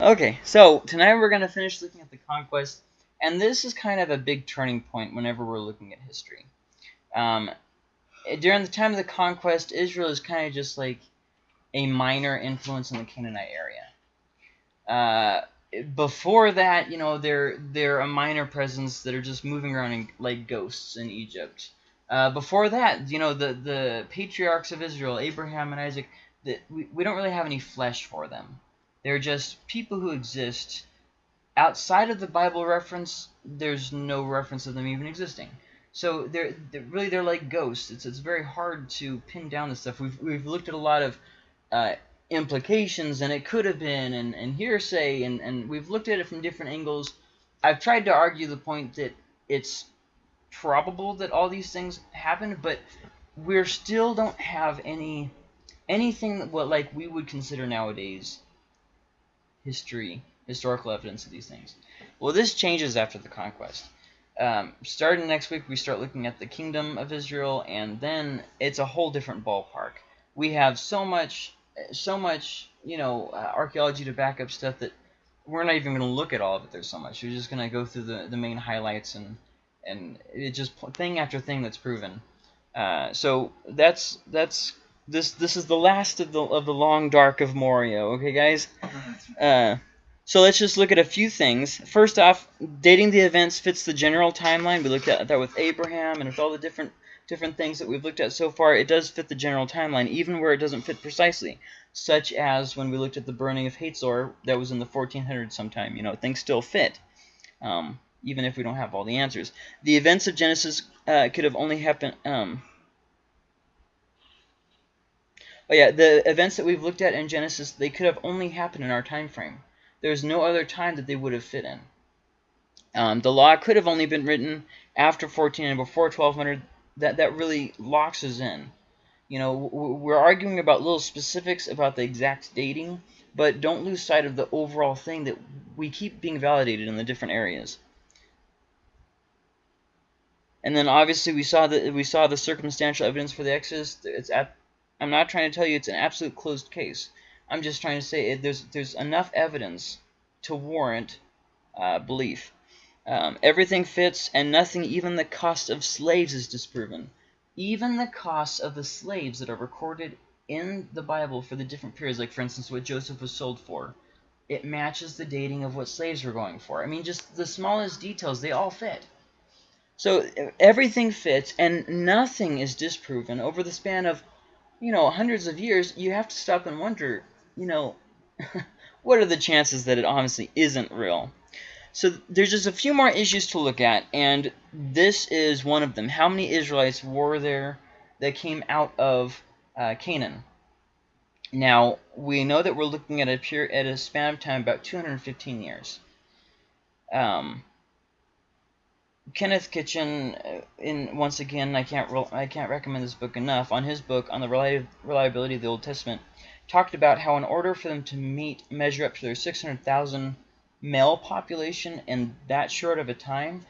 Okay, so tonight we're going to finish looking at the conquest, and this is kind of a big turning point whenever we're looking at history. Um, during the time of the conquest, Israel is kind of just like a minor influence in the Canaanite area. Uh, before that, you know, they're they're a minor presence that are just moving around in, like ghosts in Egypt. Uh, before that, you know, the the patriarchs of Israel, Abraham and Isaac, that we, we don't really have any flesh for them. They're just people who exist outside of the Bible reference. There's no reference of them even existing. So they're, they're really they're like ghosts. It's it's very hard to pin down this stuff. We've we've looked at a lot of uh, implications and it could have been and, and hearsay and, and we've looked at it from different angles. I've tried to argue the point that it's probable that all these things happened, but we still don't have any anything what like we would consider nowadays history, historical evidence of these things. Well, this changes after the conquest. Um, starting next week, we start looking at the kingdom of Israel, and then it's a whole different ballpark. We have so much, so much, you know, uh, archaeology to back up stuff that we're not even going to look at all of it. There's so much. We're just going to go through the, the main highlights and and it just thing after thing that's proven. Uh, so that's that's this this is the last of the of the long dark of Moria. Okay, guys. Uh, so let's just look at a few things. First off, dating the events fits the general timeline. We looked at that with Abraham and with all the different different things that we've looked at so far. It does fit the general timeline, even where it doesn't fit precisely. Such as when we looked at the burning of Hatzor, that was in the 1400s sometime. You know, things still fit. Um, even if we don't have all the answers. The events of Genesis uh, could have only happened. Um, Oh yeah, the events that we've looked at in Genesis, they could have only happened in our time frame. There's no other time that they would have fit in. Um, the law could have only been written after 14 and before 1200. That, that really locks us in. You know, we're arguing about little specifics about the exact dating, but don't lose sight of the overall thing that we keep being validated in the different areas. And then obviously we saw that we saw the circumstantial evidence for the Exodus. It's at I'm not trying to tell you it's an absolute closed case. I'm just trying to say it, there's there's enough evidence to warrant uh, belief. Um, everything fits, and nothing, even the cost of slaves, is disproven. Even the costs of the slaves that are recorded in the Bible for the different periods, like for instance what Joseph was sold for, it matches the dating of what slaves were going for. I mean, just the smallest details, they all fit. So everything fits, and nothing is disproven over the span of you know, hundreds of years, you have to stop and wonder, you know, what are the chances that it honestly isn't real? So there's just a few more issues to look at, and this is one of them. How many Israelites were there that came out of uh, Canaan? Now, we know that we're looking at a, pure, at a span of time about 215 years. Um, Kenneth Kitchen, uh, in once again, I can't I can't recommend this book enough. On his book on the reliability of the Old Testament, talked about how in order for them to meet measure up to their 600,000 male population in that short of a time,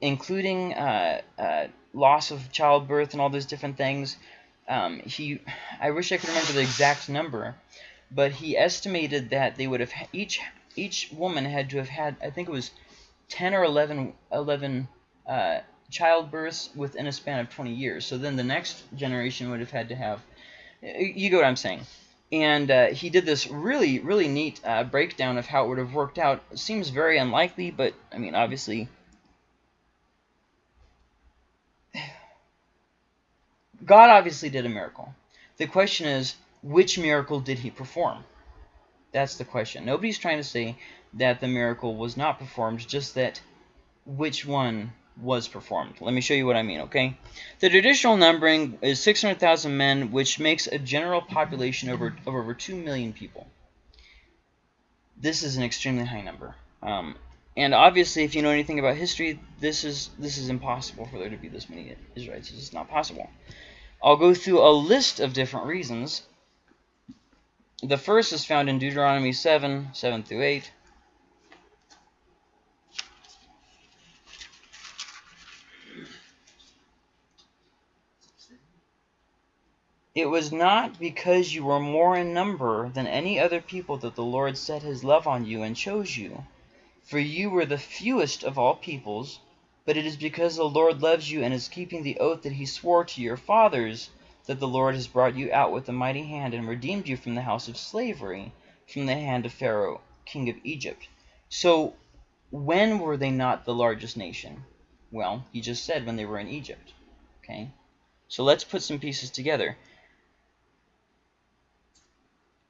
including uh, uh, loss of childbirth and all those different things, um, he I wish I could remember the exact number, but he estimated that they would have each each woman had to have had I think it was 10 or 11, 11 uh, childbirths within a span of 20 years. So then the next generation would have had to have, you get what I'm saying. And uh, he did this really, really neat uh, breakdown of how it would have worked out. It seems very unlikely, but, I mean, obviously... God obviously did a miracle. The question is, which miracle did he perform? That's the question. Nobody's trying to say that the miracle was not performed, just that which one was performed. Let me show you what I mean, okay? The traditional numbering is 600,000 men, which makes a general population over, of over 2 million people. This is an extremely high number. Um, and obviously, if you know anything about history, this is this is impossible for there to be this many Israelites. It's just not possible. I'll go through a list of different reasons. The first is found in Deuteronomy 7, 7 through 8. It was not because you were more in number than any other people that the Lord set his love on you and chose you. For you were the fewest of all peoples, but it is because the Lord loves you and is keeping the oath that he swore to your fathers that the Lord has brought you out with a mighty hand and redeemed you from the house of slavery, from the hand of Pharaoh, king of Egypt. So when were they not the largest nation? Well, he just said when they were in Egypt. Okay, so let's put some pieces together.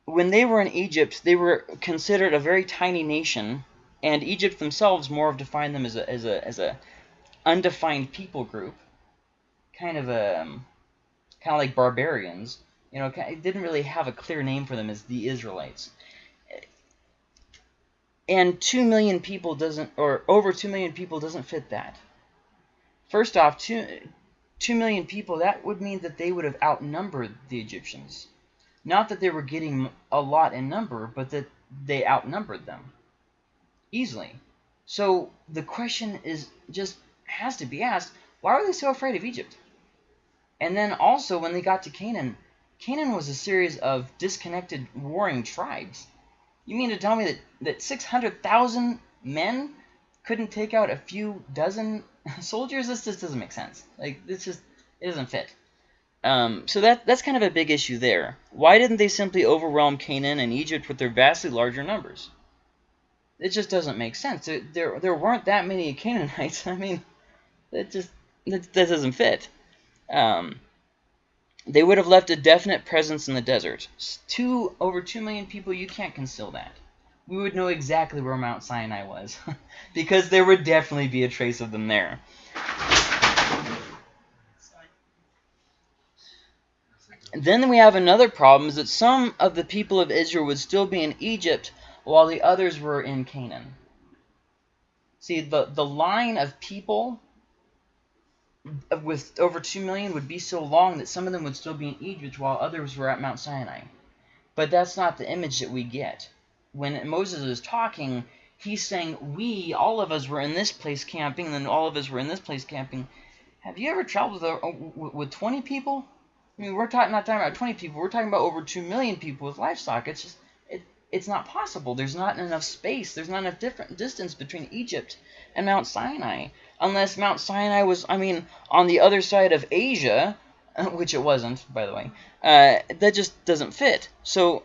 When they were in Egypt, they were considered a very tiny nation, and Egypt themselves more of defined them as a as a as a undefined people group, kind of a um, kind of like barbarians. You know, it didn't really have a clear name for them as the Israelites. And 2 million people doesn't, or over 2 million people doesn't fit that. First off, 2, 2 million people, that would mean that they would have outnumbered the Egyptians. Not that they were getting a lot in number, but that they outnumbered them easily. So the question is just has to be asked, why were they so afraid of Egypt? And then also when they got to Canaan, Canaan was a series of disconnected warring tribes. You mean to tell me that, that 600,000 men couldn't take out a few dozen soldiers? This just doesn't make sense. Like, this just, it doesn't fit. Um, so that that's kind of a big issue there. Why didn't they simply overwhelm Canaan and Egypt with their vastly larger numbers? It just doesn't make sense. There, there, there weren't that many Canaanites. I mean, that just that, that doesn't fit. Um, they would have left a definite presence in the desert. Two over two million people, you can't conceal that. We would know exactly where Mount Sinai was, because there would definitely be a trace of them there. Then we have another problem, is that some of the people of Israel would still be in Egypt while the others were in Canaan. See, the, the line of people with over 2 million would be so long that some of them would still be in Egypt while others were at Mount Sinai. But that's not the image that we get. When Moses is talking, he's saying, we, all of us were in this place camping, and then all of us were in this place camping. Have you ever traveled with, uh, with 20 people? I mean, we're talking, not talking about 20 people. We're talking about over 2 million people with livestock. It's just, it, it's not possible. There's not enough space. There's not enough different distance between Egypt and Mount Sinai unless Mount Sinai was, I mean, on the other side of Asia, which it wasn't, by the way, uh, that just doesn't fit. So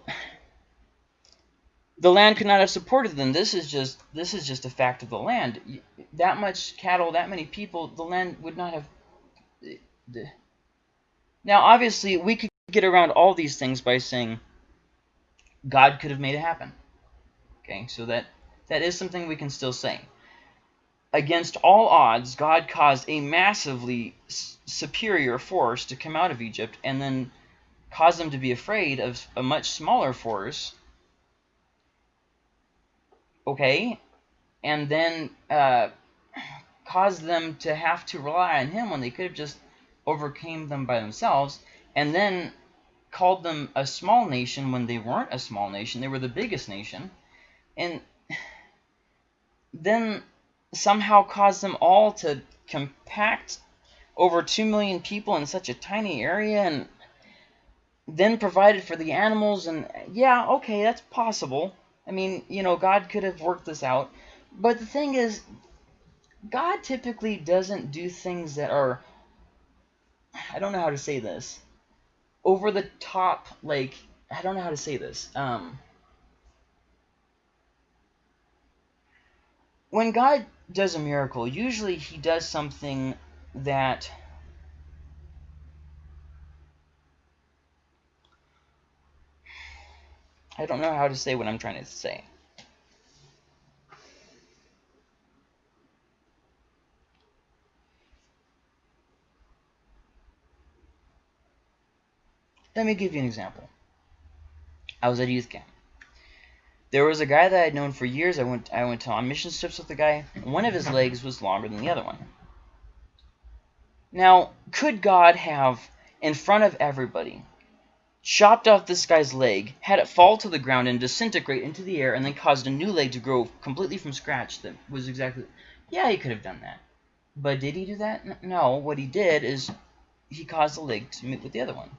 the land could not have supported them. This is just this is just a fact of the land. That much cattle, that many people, the land would not have. Now, obviously, we could get around all these things by saying God could have made it happen. Okay, so that that is something we can still say against all odds, God caused a massively superior force to come out of Egypt and then caused them to be afraid of a much smaller force. Okay? And then uh, caused them to have to rely on him when they could have just overcame them by themselves. And then called them a small nation when they weren't a small nation. They were the biggest nation. And then somehow caused them all to compact over 2 million people in such a tiny area and then provided for the animals and yeah okay that's possible i mean you know god could have worked this out but the thing is god typically doesn't do things that are i don't know how to say this over the top like i don't know how to say this um when god does a miracle, usually he does something that I don't know how to say what I'm trying to say. Let me give you an example. I was at youth camp. There was a guy that I'd known for years. I went I went on mission trips with the guy. One of his legs was longer than the other one. Now, could God have, in front of everybody, chopped off this guy's leg, had it fall to the ground and disintegrate into the air, and then caused a new leg to grow completely from scratch that was exactly... Yeah, he could have done that. But did he do that? No. What he did is he caused the leg to meet with the other one.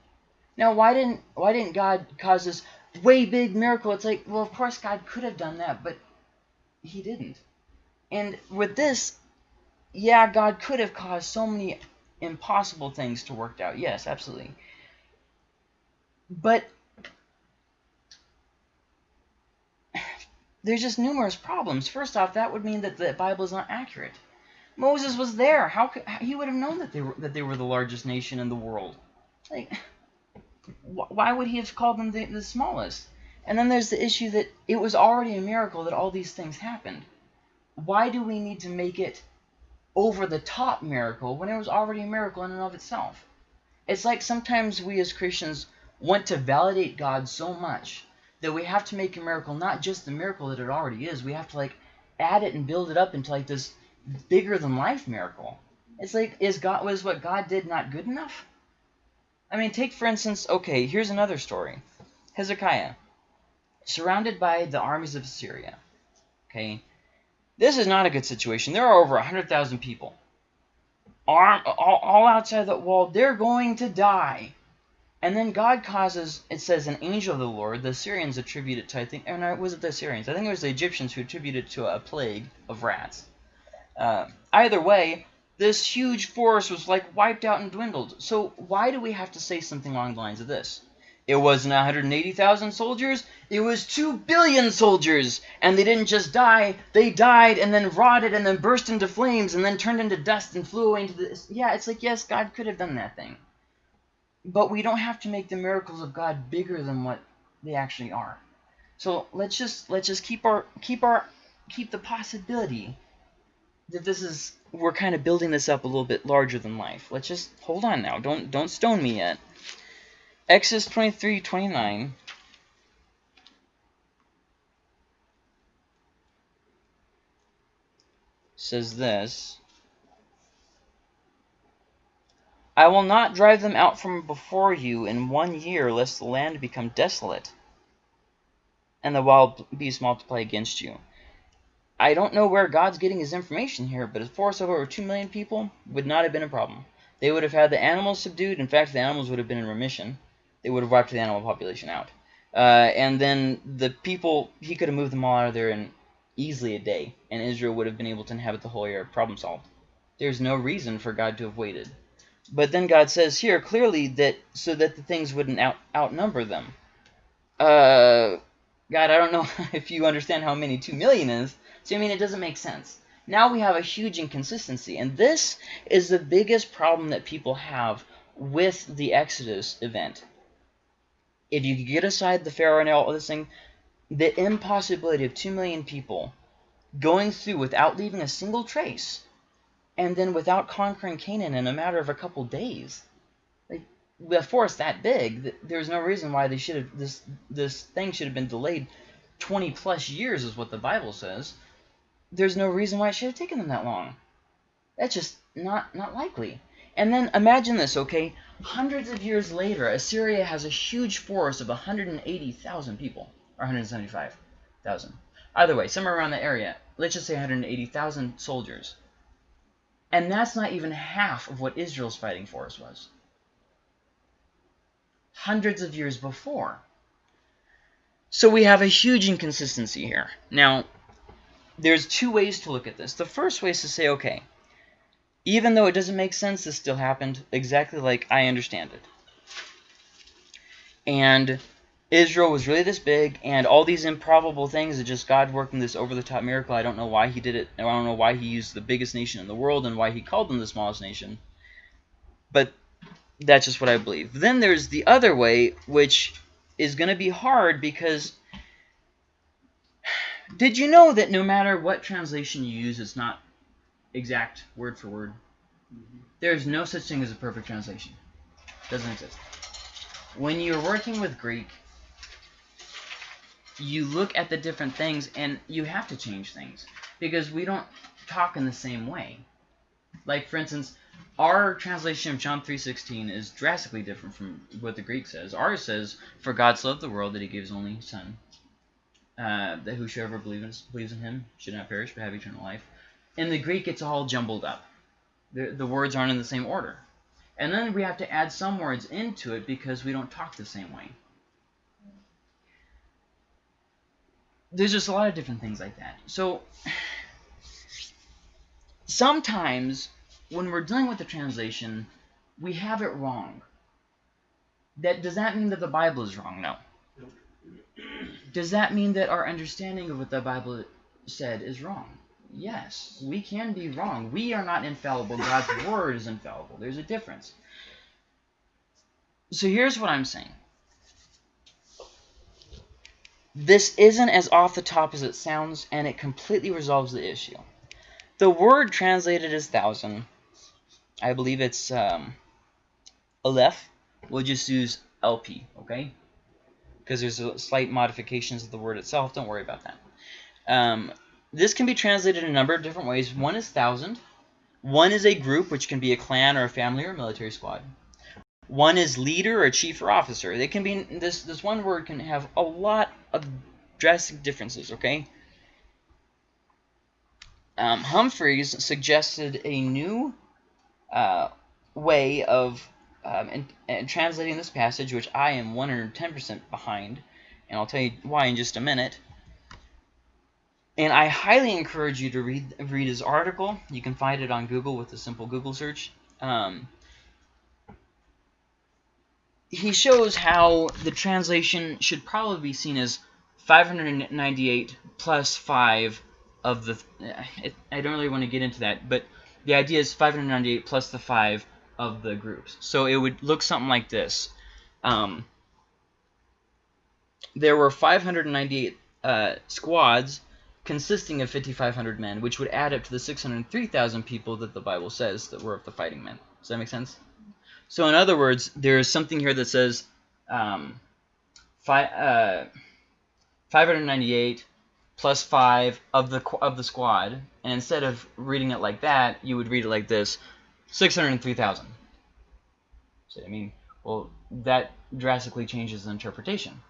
Now, why didn't why didn't God cause this way big miracle? It's like, well, of course God could have done that, but he didn't. And with this, yeah, God could have caused so many impossible things to work out. Yes, absolutely. But there's just numerous problems. First off, that would mean that the Bible is not accurate. Moses was there. How could he would have known that they were that they were the largest nation in the world? Like, why would he have called them the, the smallest? And then there's the issue that it was already a miracle that all these things happened. Why do we need to make it over the top miracle when it was already a miracle in and of itself? It's like sometimes we as Christians want to validate God so much that we have to make a miracle not just the miracle that it already is. We have to like add it and build it up into like this bigger than life miracle. It's like is God was what God did not good enough? I mean, take for instance, okay, here's another story. Hezekiah, surrounded by the armies of Assyria. Okay, this is not a good situation. There are over 100,000 people. Arm, all, all outside the wall. They're going to die. And then God causes, it says, an angel of the Lord. The Assyrians attribute it to, I think, or no, was it the Assyrians? I think it was the Egyptians who attributed it to a plague of rats. Uh, either way, this huge force was like wiped out and dwindled. So why do we have to say something along the lines of this? It wasn't 180,000 soldiers, it was 2 billion soldiers. And they didn't just die, they died and then rotted and then burst into flames and then turned into dust and flew away into the... Yeah, it's like, yes, God could have done that thing. But we don't have to make the miracles of God bigger than what they actually are. So let's just let's just keep our keep our keep the possibility that this is we're kind of building this up a little bit larger than life. Let's just hold on now. Don't don't stone me yet. Exodus 23, 29 says this. I will not drive them out from before you in one year, lest the land become desolate, and the wild beasts multiply against you. I don't know where God's getting his information here, but a force of over 2 million people would not have been a problem. They would have had the animals subdued. In fact, the animals would have been in remission. They would have wiped the animal population out. Uh, and then the people, he could have moved them all out of there in easily a day, and Israel would have been able to inhabit the whole area. Problem solved. There's no reason for God to have waited. But then God says here clearly that so that the things wouldn't out, outnumber them. Uh, God, I don't know if you understand how many 2 million is. So, I mean, it doesn't make sense. Now we have a huge inconsistency. And this is the biggest problem that people have with the Exodus event. If you get aside the Pharaoh and all this thing, the impossibility of 2 million people going through without leaving a single trace and then without conquering Canaan in a matter of a couple days. Like the force that big, there's no reason why they should have this this thing should have been delayed 20 plus years is what the Bible says. There's no reason why it should have taken them that long. That's just not not likely. And then imagine this, okay? Hundreds of years later, Assyria has a huge force of 180,000 people, or 175,000. Either way, somewhere around the area. Let's just say 180,000 soldiers. And that's not even half of what Israel's fighting force was. Hundreds of years before. So we have a huge inconsistency here. Now, there's two ways to look at this. The first way is to say, okay, even though it doesn't make sense, this still happened exactly like I understand it. And Israel was really this big, and all these improbable things are just God working this over-the-top miracle. I don't know why he did it. I don't know why he used the biggest nation in the world and why he called them the smallest nation. But that's just what I believe. Then there's the other way, which is going to be hard because did you know that no matter what translation you use, it's not exact word for word? Mm -hmm. There's no such thing as a perfect translation. It doesn't exist. When you're working with Greek, you look at the different things and you have to change things because we don't talk in the same way. Like, for instance, our translation of John 3.16 is drastically different from what the Greek says. Ours says, For God so loved the world that he gave his only Son, uh, that whosoever believes, believes in him should not perish but have eternal life. In the Greek, it's all jumbled up. The, the words aren't in the same order. And then we have to add some words into it because we don't talk the same way. There's just a lot of different things like that. So sometimes when we're dealing with the translation, we have it wrong. That Does that mean that the Bible is wrong? No. Does that mean that our understanding of what the Bible said is wrong? Yes, we can be wrong. We are not infallible. God's word is infallible. There's a difference. So here's what I'm saying. This isn't as off the top as it sounds, and it completely resolves the issue. The word translated as thousand, I believe it's um, Aleph. We'll just use LP, okay? Because there's slight modifications of the word itself. Don't worry about that. Um, this can be translated in a number of different ways. One is thousand. One is a group, which can be a clan or a family or a military squad. One is leader or chief or officer. It can be this this one word can have a lot of drastic differences. Okay. Um, Humphreys suggested a new uh, way of um, in, in translating this passage, which I am 110% behind, and I'll tell you why in just a minute. And I highly encourage you to read read his article. You can find it on Google with a simple Google search. Um, he shows how the translation should probably be seen as 598 plus 5 of the... I don't really want to get into that, but the idea is 598 plus the 5 of the groups. So it would look something like this. Um, there were 598 uh, squads consisting of 5,500 men, which would add up to the 603,000 people that the Bible says that were of the fighting men. Does that make sense? So in other words, there's something here that says um, uh, 598 plus 5 of the of the squad, and instead of reading it like that, you would read it like this, 603,000. So, I mean, well, that drastically changes the interpretation.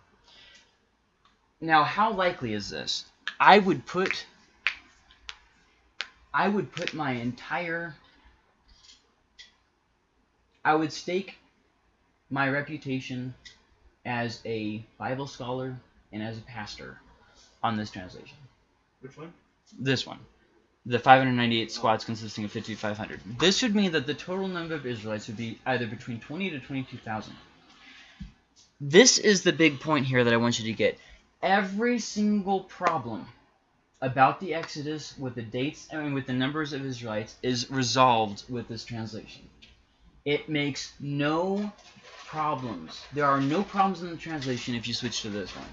Now, how likely is this? I would put I would put my entire I would stake my reputation as a Bible scholar and as a pastor on this translation. Which one? This one. The 598 squads consisting of 5,500. This would mean that the total number of Israelites would be either between 20 to 22,000. This is the big point here that I want you to get every single problem about the Exodus with the dates and with the numbers of Israelites is resolved with this translation. It makes no problems. There are no problems in the translation if you switch to this one.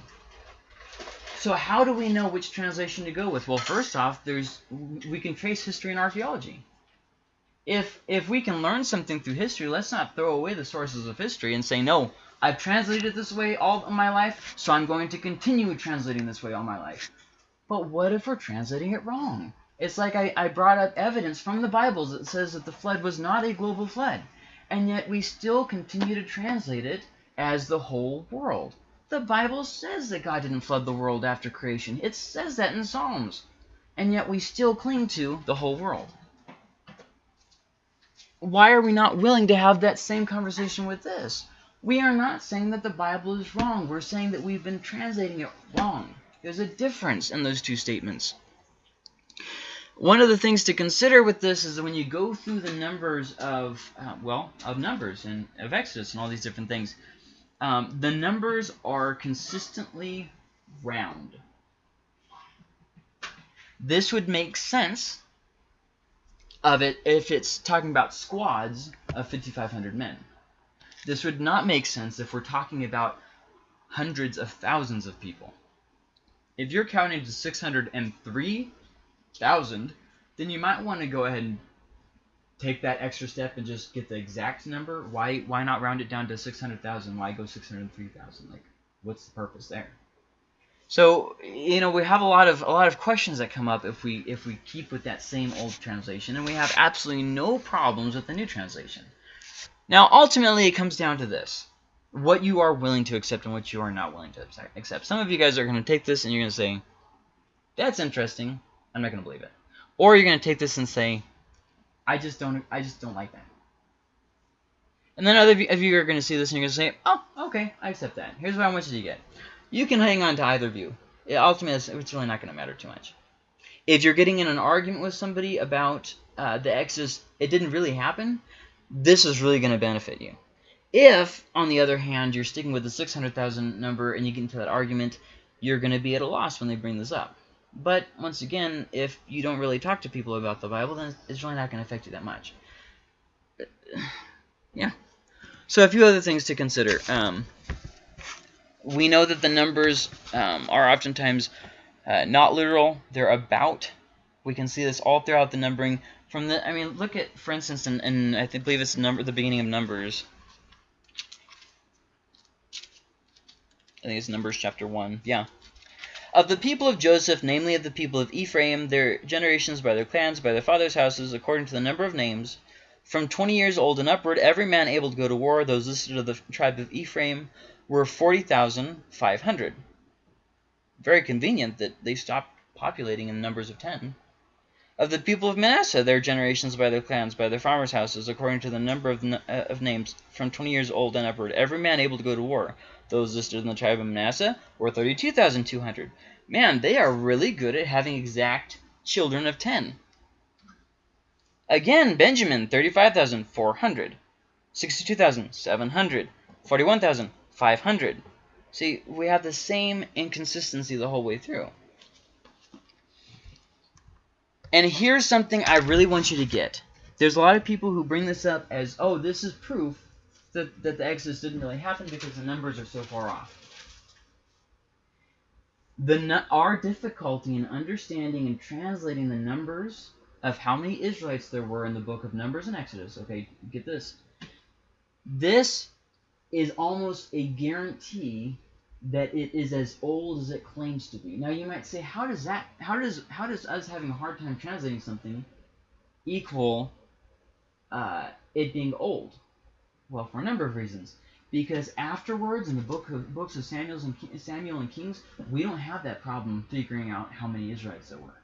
So how do we know which translation to go with? Well, first off, there's we can trace history and archaeology. If if we can learn something through history, let's not throw away the sources of history and say, no, I've translated this way all my life, so I'm going to continue translating this way all my life. But what if we're translating it wrong? It's like I, I brought up evidence from the Bibles that says that the flood was not a global flood, and yet we still continue to translate it as the whole world. The Bible says that God didn't flood the world after creation. It says that in Psalms. And yet we still cling to the whole world. Why are we not willing to have that same conversation with this? We are not saying that the Bible is wrong. We're saying that we've been translating it wrong. There's a difference in those two statements. One of the things to consider with this is that when you go through the numbers of, uh, well, of numbers and of Exodus and all these different things, um, the numbers are consistently round. This would make sense of it if it's talking about squads of 5,500 men. This would not make sense if we're talking about hundreds of thousands of people. If you're counting to 603,000, then you might want to go ahead and take that extra step and just get the exact number. Why why not round it down to 600,000? Why go 603,000? Like what's the purpose there? So, you know, we have a lot of a lot of questions that come up if we if we keep with that same old translation and we have absolutely no problems with the new translation. Now, ultimately, it comes down to this. What you are willing to accept and what you are not willing to accept. Some of you guys are going to take this and you're going to say, that's interesting. I'm not going to believe it. Or you're going to take this and say, I just don't I just don't like that. And then other of you are going to see this and you're going to say, oh, okay, I accept that. Here's what I want you to get. You can hang on to either view. It, ultimately, it's, really not going to matter too much. If you're getting in an argument with somebody about uh, the Exodus, it didn't really happen, this is really going to benefit you. If, on the other hand, you're sticking with the 600,000 number and you get into that argument, you're going to be at a loss when they bring this up. But, once again, if you don't really talk to people about the Bible, then it's really not going to affect you that much. Yeah. So a few other things to consider. Um, we know that the numbers um, are oftentimes uh, not literal. They're about. We can see this all throughout the numbering. From the, I mean, look at, for instance, and in I think, believe it's number the beginning of Numbers. I think it's Numbers chapter 1. Yeah. Of the people of Joseph, namely of the people of Ephraim, their generations by their clans, by their fathers' houses, according to the number of names, from 20 years old and upward, every man able to go to war, those listed of the tribe of Ephraim, were 40,500. Very convenient that they stopped populating in numbers of 10. Of the people of Manasseh, their generations by their clans, by their farmers' houses, according to the number of, uh, of names, from 20 years old and upward, every man able to go to war. Those listed in the tribe of Manasseh were 32,200. Man, they are really good at having exact children of 10. Again, Benjamin, 35,400. 62,700. 41,500. See, we have the same inconsistency the whole way through. And here's something I really want you to get. There's a lot of people who bring this up as, oh, this is proof that, that the Exodus didn't really happen because the numbers are so far off. The, our difficulty in understanding and translating the numbers of how many Israelites there were in the book of Numbers and Exodus. Okay, get this. This is almost a guarantee that it is as old as it claims to be. Now you might say, how does that, how does, how does us having a hard time translating something equal uh, it being old? Well, for a number of reasons. Because afterwards, in the book of, books of Samuel's and Samuel and Kings, we don't have that problem figuring out how many Israelites there were.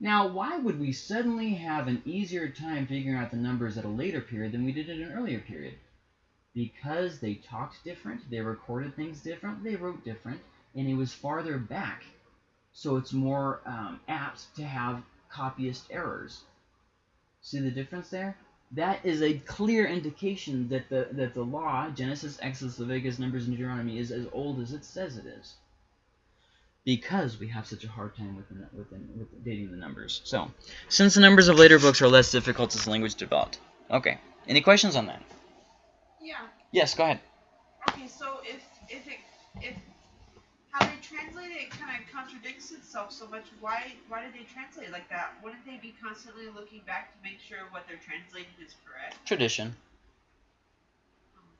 Now, why would we suddenly have an easier time figuring out the numbers at a later period than we did at an earlier period? Because they talked different, they recorded things different, they wrote different, and it was farther back. So it's more um, apt to have copyist errors. See the difference there? That is a clear indication that the that the law, Genesis, Exodus, Leviticus, Numbers, and Deuteronomy, is as old as it says it is because we have such a hard time with, the, with, the, with dating the numbers. So, since the numbers of later books are less difficult as language developed. Okay. Any questions on that? Yeah. Yes, go ahead. Okay, so if if it if how they translate it kind of contradicts itself so much, why why did they translate it like that? Wouldn't they be constantly looking back to make sure what they're translating is correct? Tradition.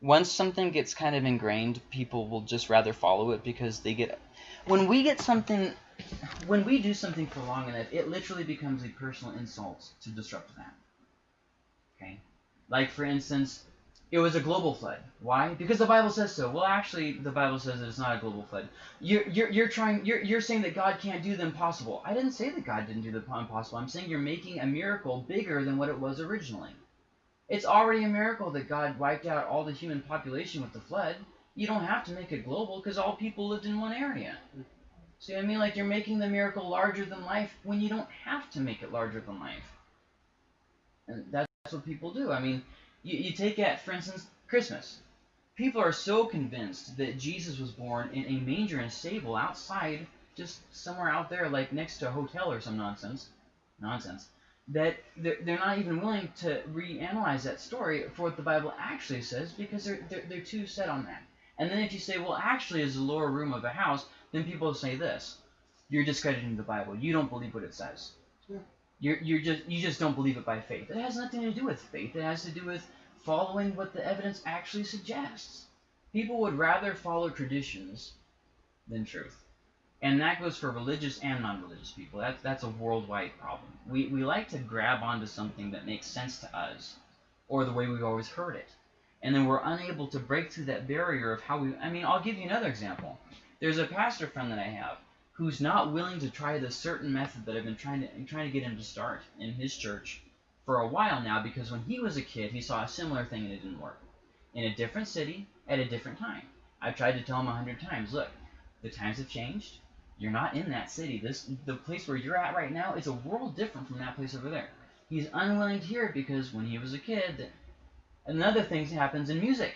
Once something gets kind of ingrained, people will just rather follow it because they get when we get something, when we do something for long enough, it literally becomes a personal insult to disrupt that. Okay? Like, for instance, it was a global flood. Why? Because the Bible says so. Well, actually, the Bible says that it's not a global flood. You're, you're, you're trying, you're, you're saying that God can't do the impossible. I didn't say that God didn't do the impossible. I'm saying you're making a miracle bigger than what it was originally. It's already a miracle that God wiped out all the human population with the flood you don't have to make it global because all people lived in one area. See what I mean? Like you're making the miracle larger than life when you don't have to make it larger than life. And that's what people do. I mean, you, you take at, for instance, Christmas. People are so convinced that Jesus was born in a manger and stable outside, just somewhere out there, like next to a hotel or some nonsense. Nonsense. That they're, they're not even willing to reanalyze that story for what the Bible actually says because they're, they're, they're too set on that. And then if you say, well, actually, it's the lower room of a house, then people say this: you're discrediting the Bible. You don't believe what it says. Yeah. You're you're just you just don't believe it by faith. It has nothing to do with faith. It has to do with following what the evidence actually suggests. People would rather follow traditions than truth. And that goes for religious and non-religious people. That's that's a worldwide problem. We we like to grab onto something that makes sense to us, or the way we've always heard it and then we're unable to break through that barrier of how we I mean, I'll give you another example. There's a pastor friend that I have who's not willing to try the certain method that I've been trying to trying to get him to start in his church for a while now because when he was a kid, he saw a similar thing and it didn't work. In a different city, at a different time. I've tried to tell him a hundred times, look, the times have changed. You're not in that city. This the place where you're at right now is a world different from that place over there. He's unwilling to hear it because when he was a kid, another thing happens in music.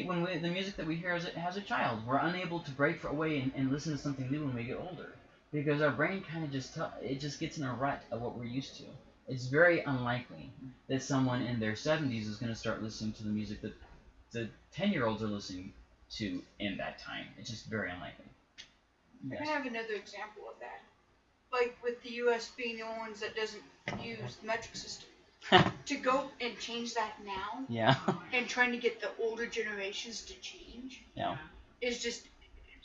When we, the music that we hear as a, as a child, we're unable to break away and, and listen to something new when we get older because our brain kind of just it just gets in a rut of what we're used to. It's very unlikely that someone in their 70s is going to start listening to the music that the 10 year olds are listening to in that time. It's just very unlikely. Yes. I have another example of that. Like with the US being the only ones that doesn't use the metric system. to go and change that now. Yeah. and trying to get the older generations to change. Yeah. Is just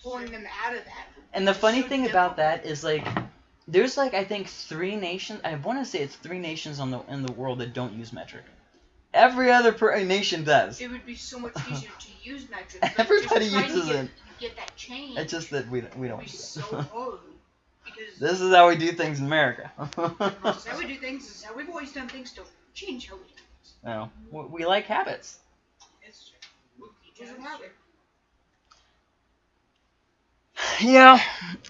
pulling them out of that. And the funny so thing about that is like there's like I think three nations. I want to say it's three nations on the in the world that don't use metric. Every other per- nation does. It would be so much easier to use metric. Everybody uses get, it. Get that change. It's just that we we don't. It so hard. This is how we do things in America. this is how we do things. This is how we've always done things. Don't change how we do things. No, we like habits. It's true. Teachers of habit. Yeah,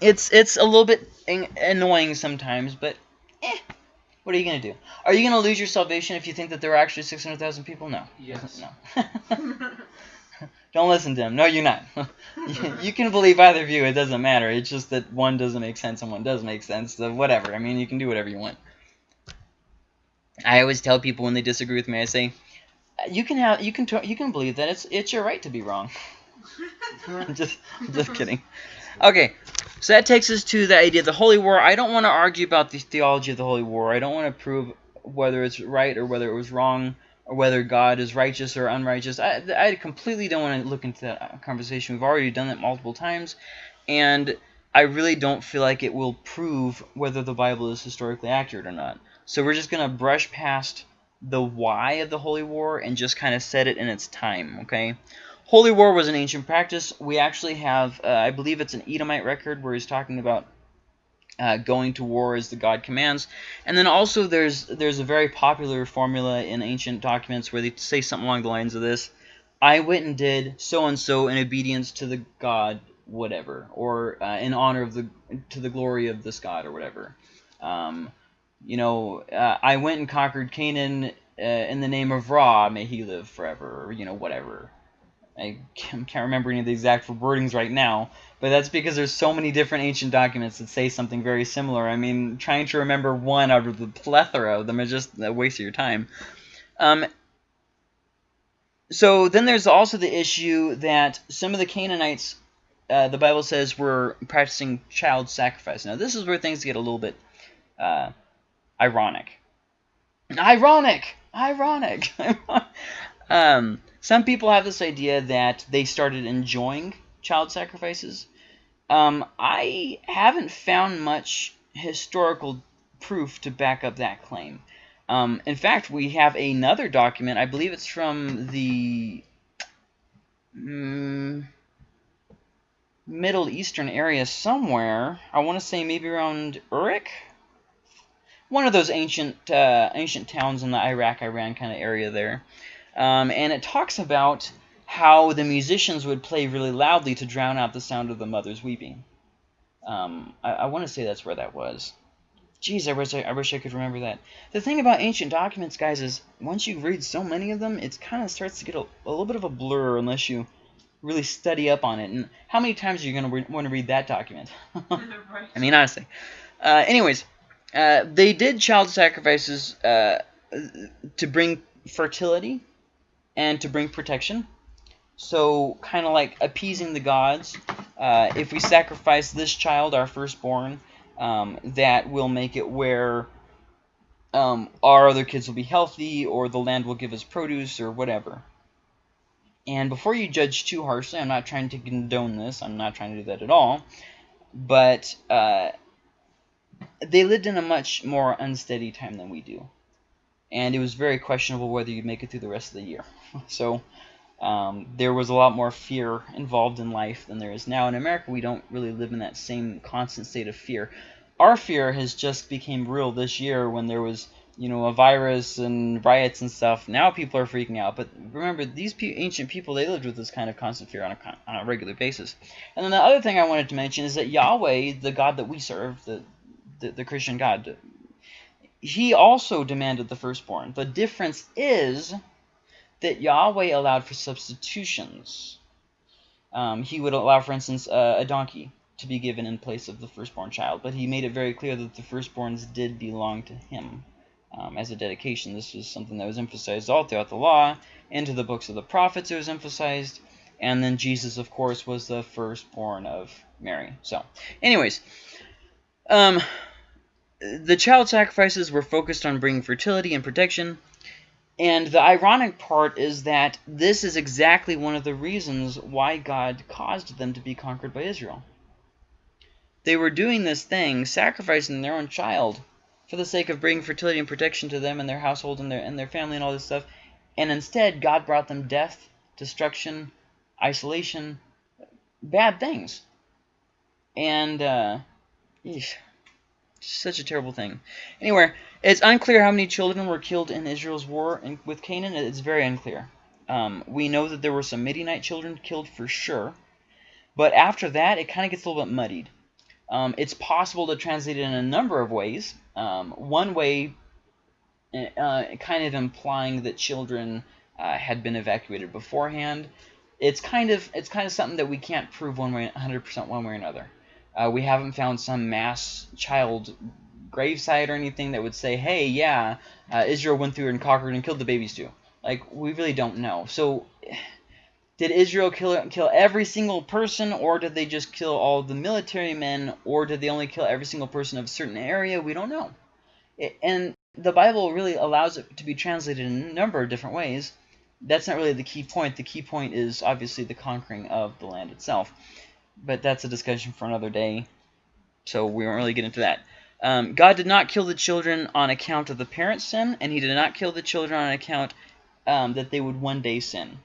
it's it's a little bit annoying sometimes, but eh. What are you gonna do? Are you gonna lose your salvation if you think that there are actually six hundred thousand people? No. Yes. No. Don't listen to him. No, you're not. you can believe either view. It doesn't matter. It's just that one doesn't make sense and one does make sense. So whatever. I mean, you can do whatever you want. I always tell people when they disagree with me, I say, you can have, you can, you can believe that it's, it's your right to be wrong. I'm just, I'm just kidding. Okay, so that takes us to the idea of the Holy War. I don't want to argue about the theology of the Holy War. I don't want to prove whether it's right or whether it was wrong or whether God is righteous or unrighteous. I, I completely don't want to look into that conversation. We've already done that multiple times, and I really don't feel like it will prove whether the Bible is historically accurate or not. So we're just going to brush past the why of the Holy War and just kind of set it in its time, okay? Holy war was an ancient practice. We actually have, uh, I believe it's an Edomite record where he's talking about uh, going to war as the god commands. And then also there's there's a very popular formula in ancient documents where they say something along the lines of this. I went and did so-and-so in obedience to the god whatever, or uh, in honor of the to the glory of this god or whatever. Um, you know, uh, I went and conquered Canaan uh, in the name of Ra, may he live forever, or, you know, whatever. I can't remember any of the exact wordings right now, but that's because there's so many different ancient documents that say something very similar. I mean, trying to remember one out of the plethora of them is just a waste of your time. Um, so then there's also the issue that some of the Canaanites, uh, the Bible says, were practicing child sacrifice. Now, this is where things get a little bit uh, ironic. Ironic! Ironic! um, some people have this idea that they started enjoying child sacrifices. Um, I haven't found much historical proof to back up that claim. Um, in fact, we have another document. I believe it's from the mm, Middle Eastern area somewhere. I want to say maybe around Uruk. One of those ancient uh, ancient towns in the Iraq-Iran kind of area there. Um, and it talks about how the musicians would play really loudly to drown out the sound of the mother's weeping. Um, I, I want to say that's where that was. Geez, I wish I, I, wish I could remember that. The thing about ancient documents, guys, is once you read so many of them, it kind of starts to get a, a, little bit of a blur unless you really study up on it. And how many times are you going to want to read that document? I mean, honestly. Uh, anyways, uh, they did child sacrifices uh, to bring fertility and to bring protection. So kind of like appeasing the gods. Uh, if we sacrifice this child, our firstborn, um, that will make it where um, our other kids will be healthy or the land will give us produce or whatever. And before you judge too harshly, I'm not trying to condone this. I'm not trying to do that at all. But uh, they lived in a much more unsteady time than we do. And it was very questionable whether you'd make it through the rest of the year. So um, there was a lot more fear involved in life than there is now. In America, we don't really live in that same constant state of fear. Our fear has just became real this year when there was you know, a virus and riots and stuff, now people are freaking out. But remember, these pe ancient people, they lived with this kind of constant fear on a, on a regular basis. And then the other thing I wanted to mention is that Yahweh, the God that we serve, the, the, the Christian God, he also demanded the firstborn. The difference is that Yahweh allowed for substitutions. Um, he would allow, for instance, a donkey to be given in place of the firstborn child, but he made it very clear that the firstborns did belong to him um, as a dedication. This was something that was emphasized all throughout the law. Into the books of the prophets it was emphasized. And then Jesus, of course, was the firstborn of Mary. So, anyways, um, the child sacrifices were focused on bringing fertility and protection. And the ironic part is that this is exactly one of the reasons why God caused them to be conquered by Israel. They were doing this thing, sacrificing their own child, for the sake of bringing fertility and protection to them and their household and their and their family and all this stuff. And instead, God brought them death, destruction, isolation, bad things. And uh, such a terrible thing. Anyway, it's unclear how many children were killed in Israel's war with Canaan. It's very unclear. Um, we know that there were some Midianite children killed for sure. But after that, it kind of gets a little bit muddied. Um, it's possible to translate it in a number of ways. Um, one way, uh, kind of implying that children uh, had been evacuated beforehand. It's kind of it's kind of something that we can't prove one way, 100% one way or another. Uh, we haven't found some mass child gravesite or anything that would say, hey, yeah, uh, Israel went through and conquered and killed the babies too. Like, we really don't know. So did Israel kill kill every single person, or did they just kill all the military men, or did they only kill every single person of a certain area? We don't know. It, and the Bible really allows it to be translated in a number of different ways. That's not really the key point. The key point is obviously the conquering of the land itself. But that's a discussion for another day, so we won't really get into that. Um, God did not kill the children on account of the parents' sin, and he did not kill the children on account um, that they would one day sin.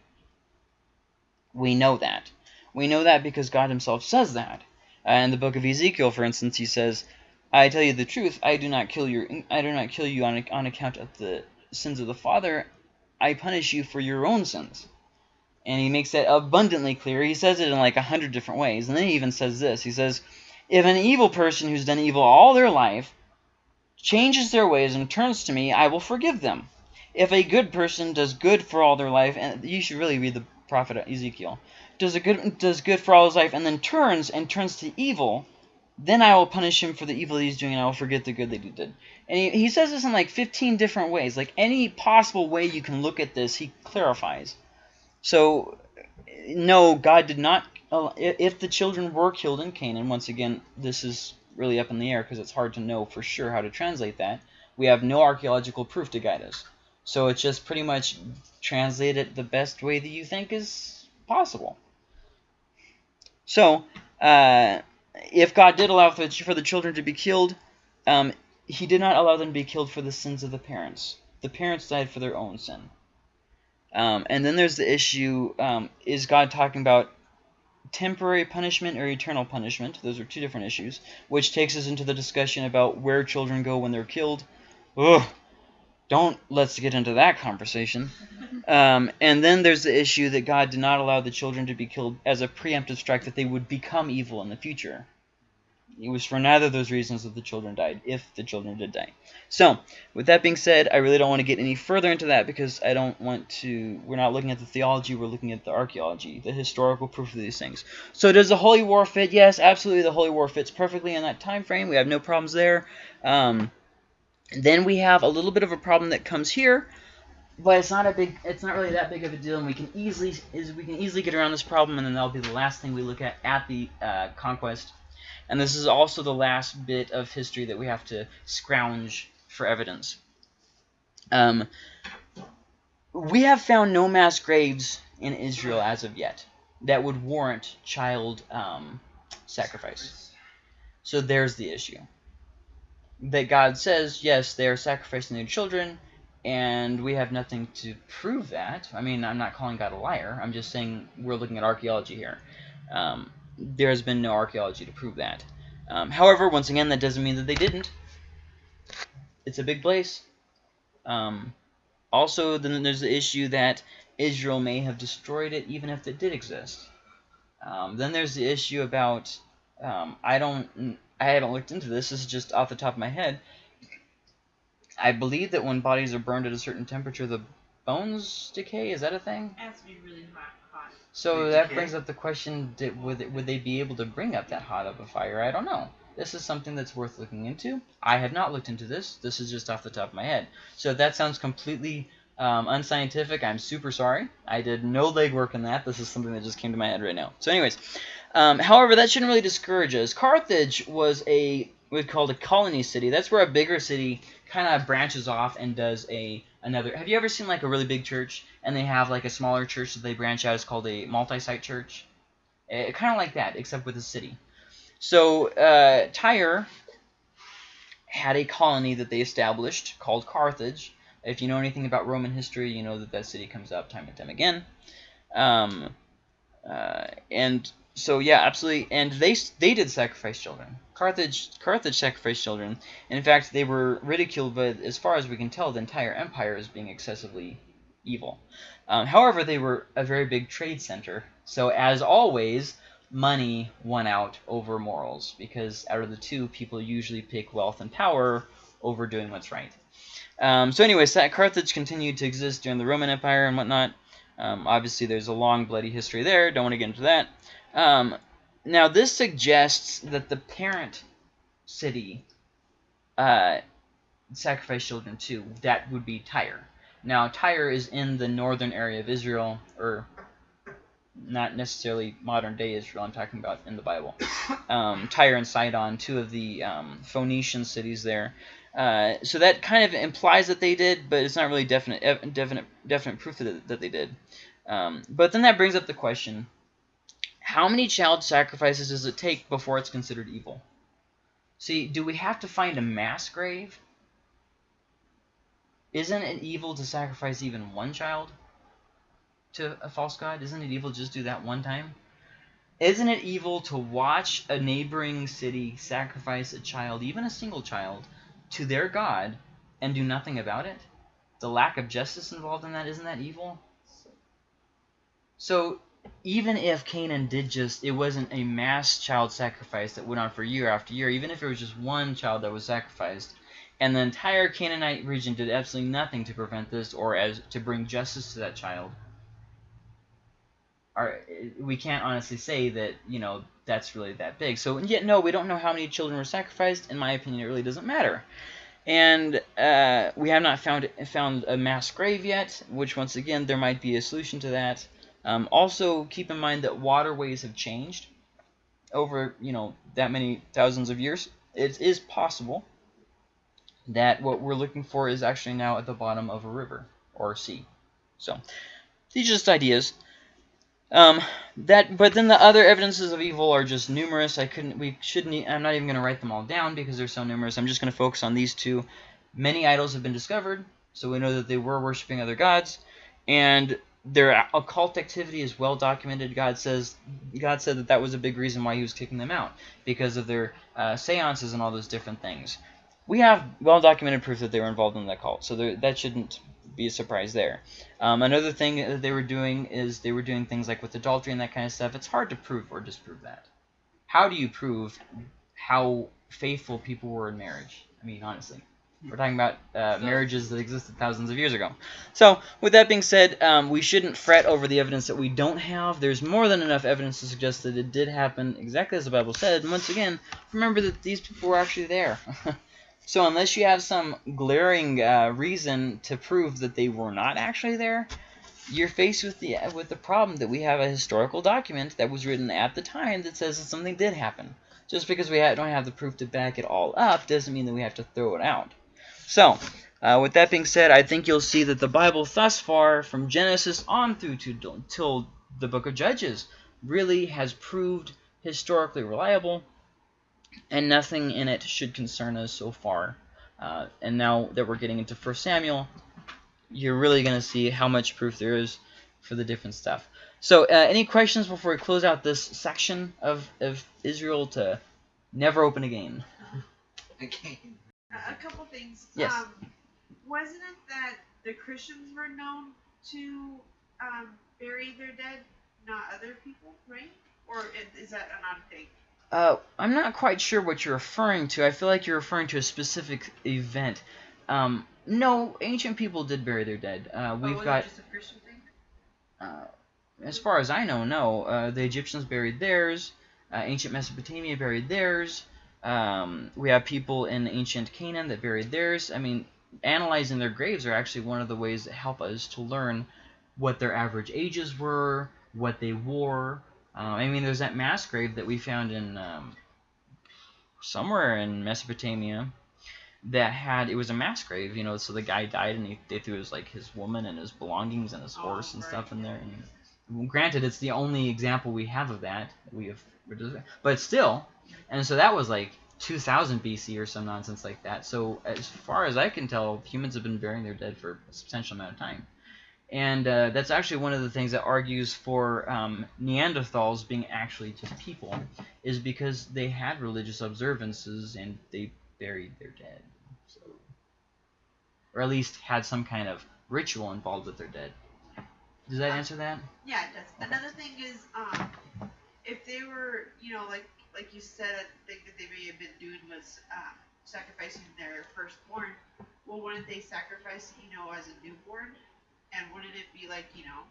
We know that. We know that because God himself says that. Uh, in the book of Ezekiel, for instance, he says, I tell you the truth, I do not kill your I do not kill you on, on account of the sins of the father. I punish you for your own sins. And he makes that abundantly clear. He says it in like a hundred different ways. And then he even says this. He says, if an evil person who's done evil all their life changes their ways and turns to me, I will forgive them. If a good person does good for all their life, and you should really read the prophet Ezekiel, does a good does good for all his life, and then turns and turns to evil, then I will punish him for the evil he's doing, and I will forget the good that he did. And he, he says this in like 15 different ways. Like any possible way you can look at this, he clarifies. So, no, God did not. If the children were killed in Canaan, once again, this is really up in the air because it's hard to know for sure how to translate that. We have no archaeological proof to guide us. So it's just pretty much translate it the best way that you think is possible. So, uh, if God did allow for the, children to be killed, um, he did not allow them to be killed for the sins of the parents. The parents died for their own sin. Um, and then there's the issue, um, is God talking about temporary punishment or eternal punishment? Those are two different issues, which takes us into the discussion about where children go when they're killed. Ugh, don't let's get into that conversation. Um, and then there's the issue that God did not allow the children to be killed as a preemptive strike that they would become evil in the future. It was for neither of those reasons that the children died, if the children did die. So, with that being said, I really don't want to get any further into that because I don't want to... We're not looking at the theology, we're looking at the archaeology, the historical proof of these things. So does the Holy War fit? Yes, absolutely the Holy War fits perfectly in that time frame. We have no problems there. Um, then we have a little bit of a problem that comes here, but it's not a big, it's not really that big of a deal, and we can easily is we can easily get around this problem, and then that'll be the last thing we look at at the uh, conquest. And this is also the last bit of history that we have to scrounge for evidence. Um, we have found no mass graves in Israel as of yet that would warrant child um, sacrifice. So there's the issue that God says, yes, they are sacrificing their children, and we have nothing to prove that. I mean, I'm not calling God a liar. I'm just saying we're looking at archaeology here. Um, there has been no archaeology to prove that. Um, however, once again, that doesn't mean that they didn't. It's a big place. Um, also, then there's the issue that Israel may have destroyed it even if it did exist. Um, then there's the issue about um, I don't I haven't looked into this. This is just off the top of my head. I believe that when bodies are burned at a certain temperature, the bones decay. Is that a thing? It has to be really hot. So that brings up the question: did, would it, would they be able to bring up that hot of a fire? I don't know. This is something that's worth looking into. I have not looked into this. This is just off the top of my head. So if that sounds completely um, unscientific, I'm super sorry. I did no legwork in that. This is something that just came to my head right now. So anyways, um, however, that shouldn't really discourage us. Carthage was a what's called a colony city. That's where a bigger city kind of branches off and does a another. Have you ever seen like a really big church and they have like a smaller church that they branch out? It's called a multi-site church. Eh, kind of like that, except with a city. So uh, Tyre had a colony that they established called Carthage. If you know anything about Roman history, you know that that city comes up time and time again. Um, uh, and so yeah, absolutely. And they they did sacrifice children. Carthage Carthage sacrificed children. In fact, they were ridiculed, but as far as we can tell, the entire empire as being excessively evil. Um, however, they were a very big trade center. So as always, money won out over morals because out of the two, people usually pick wealth and power over doing what's right. Um, so anyways, Carthage continued to exist during the Roman Empire and whatnot. Um, obviously, there's a long bloody history there. Don't want to get into that. Now, this suggests that the parent city uh, sacrificed children too. That would be Tyre. Now, Tyre is in the northern area of Israel, or not necessarily modern day Israel. I'm talking about in the Bible. Um, Tyre and Sidon, two of the um, Phoenician cities there. Uh, so that kind of implies that they did, but it's not really definite, definite, definite proof that, that they did. Um, but then that brings up the question: How many child sacrifices does it take before it's considered evil? See, do we have to find a mass grave? Isn't it evil to sacrifice even one child to a false god? Isn't it evil to just do that one time? Isn't it evil to watch a neighboring city sacrifice a child, even a single child, to their god and do nothing about it? The lack of justice involved in that, isn't that evil? So even if Canaan did just, it wasn't a mass child sacrifice that went on for year after year, even if it was just one child that was sacrificed, and the entire Canaanite region did absolutely nothing to prevent this or as to bring justice to that child, we can't honestly say that, you know, that's really that big. So, yet, no, we don't know how many children were sacrificed. In my opinion, it really doesn't matter. And uh, we have not found found a mass grave yet, which, once again, there might be a solution to that. Um, also, keep in mind that waterways have changed over, you know, that many thousands of years. It is possible that what we're looking for is actually now at the bottom of a river or a sea. So, these are just ideas. Um, that, but then the other evidences of evil are just numerous. I couldn't, we shouldn't, I'm not even going to write them all down because they're so numerous. I'm just going to focus on these two. Many idols have been discovered, so we know that they were worshiping other gods, and their occult activity is well documented. God says, God said that that was a big reason why He was kicking them out because of their uh, seances and all those different things. We have well documented proof that they were involved in that cult, so that shouldn't be a surprise there. Um, another thing that they were doing is they were doing things like with adultery and that kind of stuff. It's hard to prove or disprove that. How do you prove how faithful people were in marriage? I mean, honestly. We're talking about uh, marriages that existed thousands of years ago. So, with that being said, um, we shouldn't fret over the evidence that we don't have. There's more than enough evidence to suggest that it did happen exactly as the Bible said. And once again, remember that these people were actually there. So unless you have some glaring uh, reason to prove that they were not actually there, you're faced with the with the problem that we have a historical document that was written at the time that says that something did happen. Just because we ha don't have the proof to back it all up doesn't mean that we have to throw it out. So, uh, with that being said, I think you'll see that the Bible thus far, from Genesis on through to till the book of Judges, really has proved historically reliable and nothing in it should concern us so far. Uh, and now that we're getting into 1 Samuel, you're really going to see how much proof there is for the different stuff. So, uh, any questions before we close out this section of, of Israel to never open again? Again. A couple things. Yes. Um, wasn't it that the Christians were known to um, bury their dead, not other people, right? Or is that an a thing? Uh, I'm not quite sure what you're referring to. I feel like you're referring to a specific event. Um, no, ancient people did bury their dead. Uh, we've oh, got. just a Christian thing? Uh, as far as I know, no. Uh, the Egyptians buried theirs. Uh, ancient Mesopotamia buried theirs. Um, we have people in ancient Canaan that buried theirs. I mean, analyzing their graves are actually one of the ways that help us to learn what their average ages were, what they wore. Uh, I mean, there's that mass grave that we found in um, somewhere in Mesopotamia that had it was a mass grave, you know. So the guy died, and he, they threw his like his woman and his belongings and his horse oh, and right. stuff in there. And granted, it's the only example we have of that. We have, but still, and so that was like 2000 BC or some nonsense like that. So as far as I can tell, humans have been burying their dead for a substantial amount of time. And uh, that's actually one of the things that argues for um, Neanderthals being actually just people, is because they had religious observances and they buried their dead. So, or at least had some kind of ritual involved with their dead. Does that answer that? Yeah, it does. Another thing is, um, if they were, you know, like like you said, a thing that they may have been doing was um, sacrificing their firstborn. Well, wouldn't they sacrifice, you know, as a newborn? And wouldn't it be like, you know,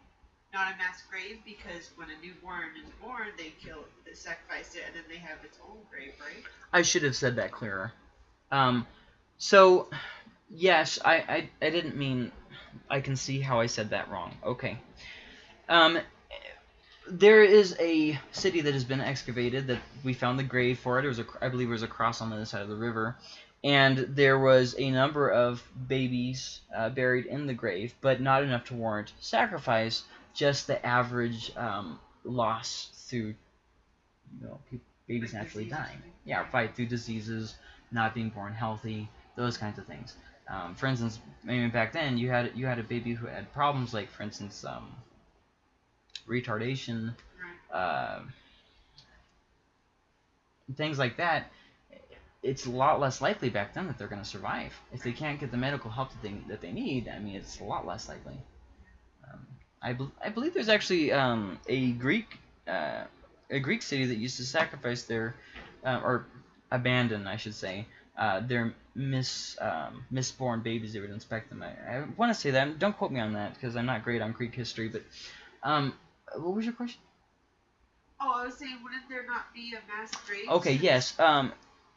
not a mass grave because when a newborn is born, they kill, they sacrifice it, and then they have its own grave, right? I should have said that clearer. Um, so, yes, I, I, I didn't mean. I can see how I said that wrong. Okay. Um, there is a city that has been excavated that we found the grave for it. It was a, I believe, it was a cross on the other side of the river, and there was a number of babies uh, buried in the grave, but not enough to warrant sacrifice. Just the average um, loss through, you know, babies naturally dying. Yeah, fight through diseases, not being born healthy, those kinds of things. Um, for instance, maybe back then you had you had a baby who had problems like, for instance, um, retardation, uh, things like that, it's a lot less likely back then that they're going to survive. If they can't get the medical help that they, that they need, I mean, it's a lot less likely. Um, I, be, I believe there's actually um, a Greek uh, a Greek city that used to sacrifice their uh, or abandon, I should say, uh, their mis um, misborn babies. They would inspect them. I, I want to say that. Don't quote me on that because I'm not great on Greek history. But um, what was your question? Oh, I was saying, wouldn't there not be a mass grave? Okay, yes. Um,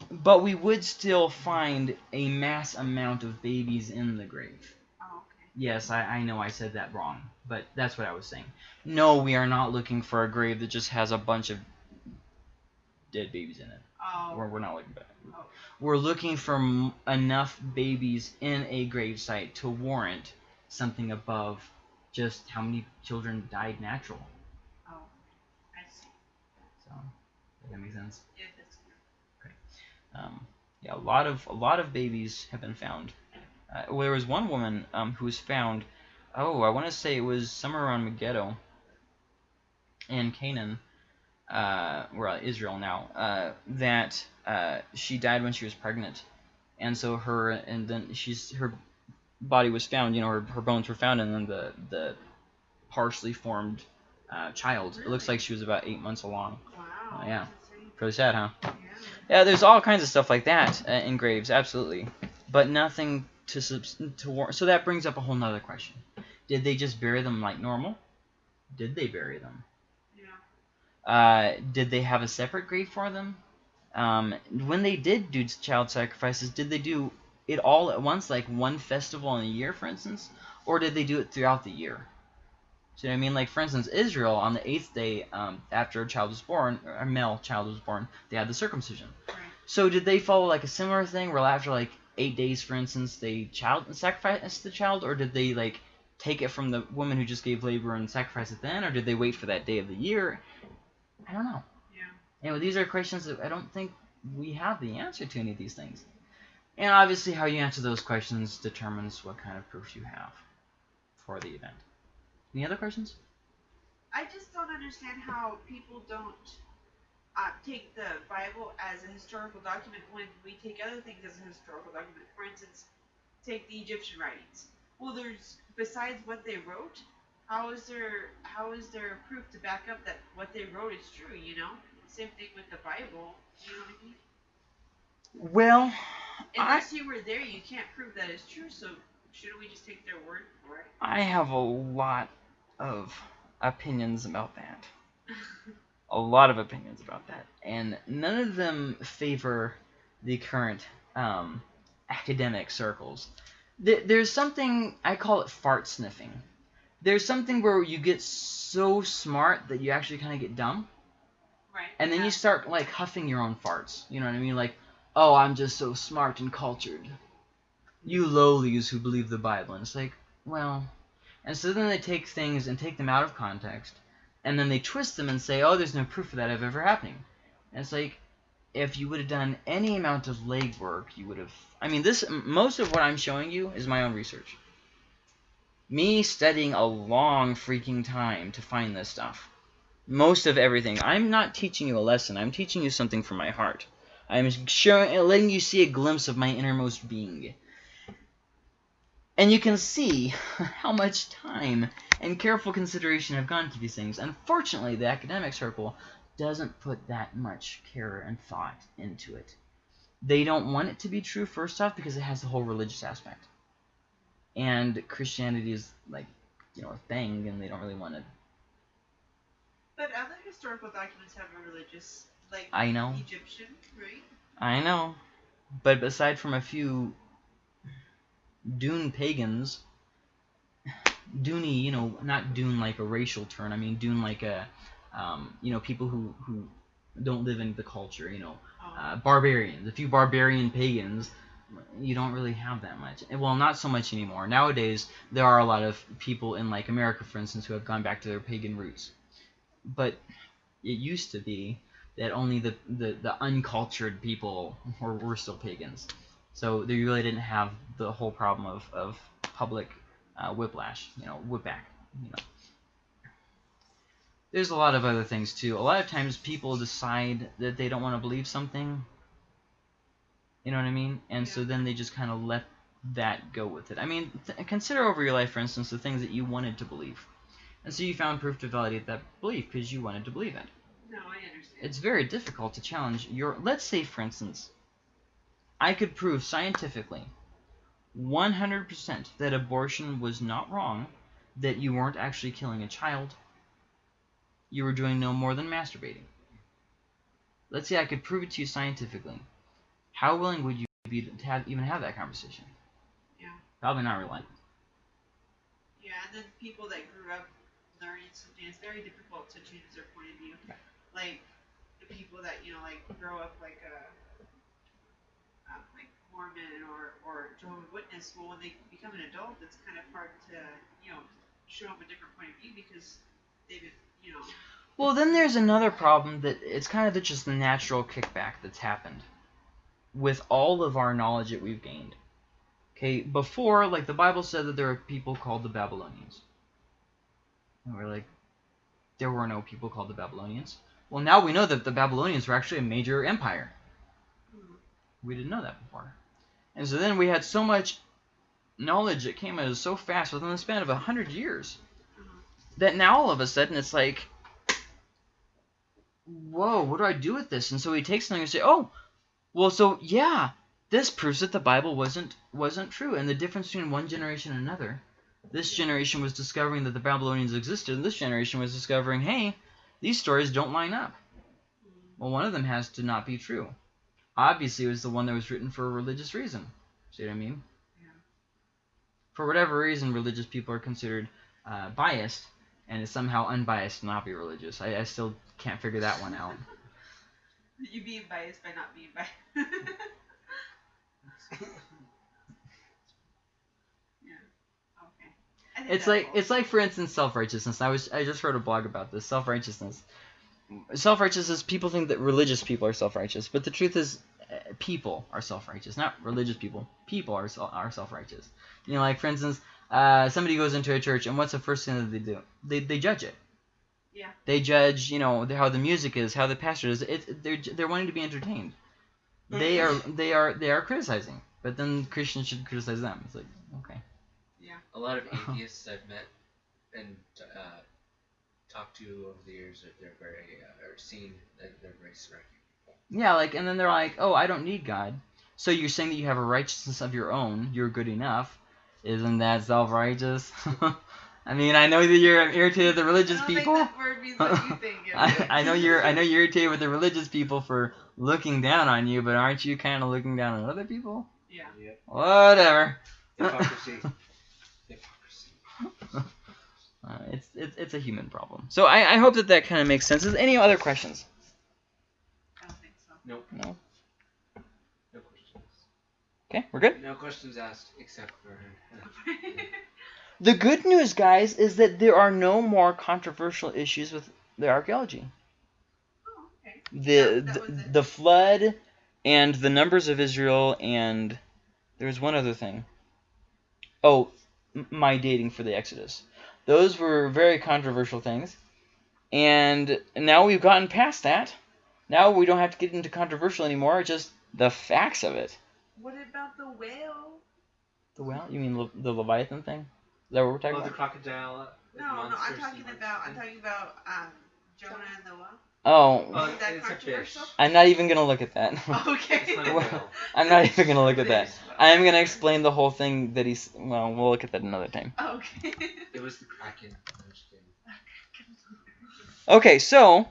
but we would still find a mass amount of babies in the grave. Oh, okay. Yes, I, I know I said that wrong, but that's what I was saying. No, we are not looking for a grave that just has a bunch of dead babies in it. Oh. We're, we're not looking for that. oh. We're looking for m- enough babies in a grave site to warrant something above just how many children died natural. Oh. I see. So, does that make sense? Yeah, that's Um, yeah, a lot of a lot of babies have been found. Uh, well, there was one woman um, who was found. Oh, I want to say it was somewhere around Megiddo and Canaan, uh, or Israel now. Uh, that uh, she died when she was pregnant, and so her and then she's her body was found. You know, her, her bones were found, and then the the partially formed uh, child. It looks like she was about eight months along. Wow. Oh, yeah. Pretty sad, huh? Yeah. Yeah, there's all kinds of stuff like that uh, in graves, absolutely, but nothing to subs- to war- So that brings up a whole nother question: Did they just bury them like normal? Did they bury them? Yeah. Uh, did they have a separate grave for them? Um, when they did do child sacrifices, did they do it all at once, like one festival in a year, for instance, or did they do it throughout the year? See what I mean? Like, for instance, Israel on the eighth day um, after a child was born, or a male child was born, they had the circumcision. Right. So did they follow like a similar thing, where after like eight days, for instance, they child sacrificed the child, or did they like take it from the woman who just gave labor and sacrifice it then, or did they wait for that day of the year? I don't know. Yeah. Anyway, these are questions that I don't think we have the answer to any of these things. And obviously, how you answer those questions determines what kind of proof you have for the event. Any other questions? I just don't understand how people don't uh, take the Bible as a historical document when we take other things as a historical document. For instance, take the Egyptian writings. Well, there's besides what they wrote, how is there how is there proof to back up that what they wrote is true? You know, same thing with the Bible. You know what I mean? Well, Unless I, you were there, you can't prove that it's true. So shouldn't we just take their word for it? I have a lot of opinions about that. a lot of opinions about that, and none of them favor the current um, academic circles. There's something I call it fart sniffing. There's something where you get so smart that you actually kind of get dumb. Right. And then yeah. you start like huffing your own farts. You know what I mean? Like, oh, I'm just so smart and cultured. You lowlies who believe the Bible. And it's like, well. And so then they take things and take them out of context. And then they twist them and say, oh, there's no proof of that ever happening. And it's like, if you would have done any amount of legwork, you would have. I mean, this most of what I'm showing you is my own research. Me studying a long freaking time to find this stuff. Most of everything. I'm not teaching you a lesson. I'm teaching you something from my heart. I'm showing, letting you see a glimpse of my innermost being. And you can see how much time and careful consideration have gone to these things. Unfortunately, the academic circle doesn't put that much care and thought into it. They don't want it to be true, first off, because it has the whole religious aspect. And Christianity is, like, you know, a thing, and they don't really want to... But other historical documents have a religious, like, I know. Egyptian, right? I know. But aside from a few Dune pagans, Dooney, you know, not Dune like a racial term, I mean Dune like a um, you know, people who, who don't live in the culture, you know, oh. uh, barbarians, a few barbarian pagans, you don't really have that much. Well, not so much anymore. Nowadays, there are a lot of people in, like, America, for instance, who have gone back to their pagan roots. But it used to be that only the, the, the uncultured people were, were still pagans. So they really didn't have the whole problem of, of public uh, whiplash, you know, whipback, you know there's a lot of other things too. A lot of times people decide that they don't want to believe something. You know what I mean? And yeah. so then they just kind of let that go with it. I mean, consider over your life, for instance, the things that you wanted to believe. And so you found proof to validate that belief because you wanted to believe it. No, I understand. It's very difficult to challenge your... Let's say, for instance, I could prove scientifically 100% that abortion was not wrong, that you weren't actually killing a child, you were doing no more than masturbating. Let's say I could prove it to you scientifically. How willing would you be to have, even have that conversation? Yeah. Probably not really. Yeah, and then people that grew up learning something, it's very difficult to change their point of view. Yeah. Like the people that you know, like grow up like a um, like Mormon or or Jehovah's Witness. Well, when they become an adult, it's kind of hard to you know show up a different point of view because they've you know. Well, then there's another problem that it's kind of just the natural kickback that's happened with all of our knowledge that we've gained. Okay, before, like the Bible said that there are people called the Babylonians. And we're like, there were no people called the Babylonians. Well, now we know that the Babylonians were actually a major empire. We didn't know that before. And so then we had so much knowledge that came us so fast within the span of a hundred years that now all of a sudden it's like, whoa, what do I do with this? And so he takes something and say, oh, well, so yeah, this proves that the Bible wasn't wasn't true. And the difference between one generation and another, this generation was discovering that the Babylonians existed, and this generation was discovering, hey, these stories don't line up. Well, one of them has to not be true. Obviously, it was the one that was written for a religious reason. See what I mean? Yeah. For whatever reason, religious people are considered uh, biased and it's somehow unbiased and not be religious. I, I still can't figure that one out. you being biased by not being biased. yeah. Okay. It's like it's like for instance self righteousness. I was I just wrote a blog about this self righteousness. Self righteousness. People think that religious people are self righteous, but the truth is, uh, people are self righteous, not religious people. People are are self righteous. You know, like for instance, uh, somebody goes into a church, and what's the first thing that they do? They they judge it. Yeah. They judge, you know, how the music is, how the pastor is. It, they're they're wanting to be entertained. They are they are they are criticizing. but then Christians should criticize them. It's like okay. A lot of atheists I've met and uh, talked to over the years, that they're very, uh, or seen that they're very secular. Yeah, like, and then they're like, oh, I don't need God. So you're saying that you have a righteousness of your own. You're good enough. Isn't that self-righteous? I mean, I know that you're irritated with the religious I people. think that word means what you think. it I. I know you're I know you're irritated with the religious people for looking down on you, but aren't you kind of looking down on other people? Yeah. Yep. Whatever. Hypocrisy. Hypocrisy. Uh, it's, it's it's a human problem. So I, I hope that that kind of makes sense. Is any other questions? I don't think so. Nope. No. No questions. Okay, we're good. No questions asked except for. The good news, guys, is that there are no more controversial issues with the archaeology. oh, okay. The That- that the, the flood and the numbers of Israel and there was one other thing. Oh, m- my dating for the Exodus. Those were very controversial things. And now we've gotten past that. Now we don't have to get into controversial anymore, just the facts of it. What about the whale? The whale? you mean Le- the Leviathan thing? Is that what we're talking Oh, the crocodile. No, no, I'm talking about I'm talking about um Jonah and the whale. Oh, Oh, Is that it's a fish. controversial? I'm not even gonna look at that. Okay. It's not a Well. I'm not even gonna look at that. I'm gonna explain the whole thing that he's. Well, we'll look at that another time. okay. It was the kraken. I'm just kidding. Okay, so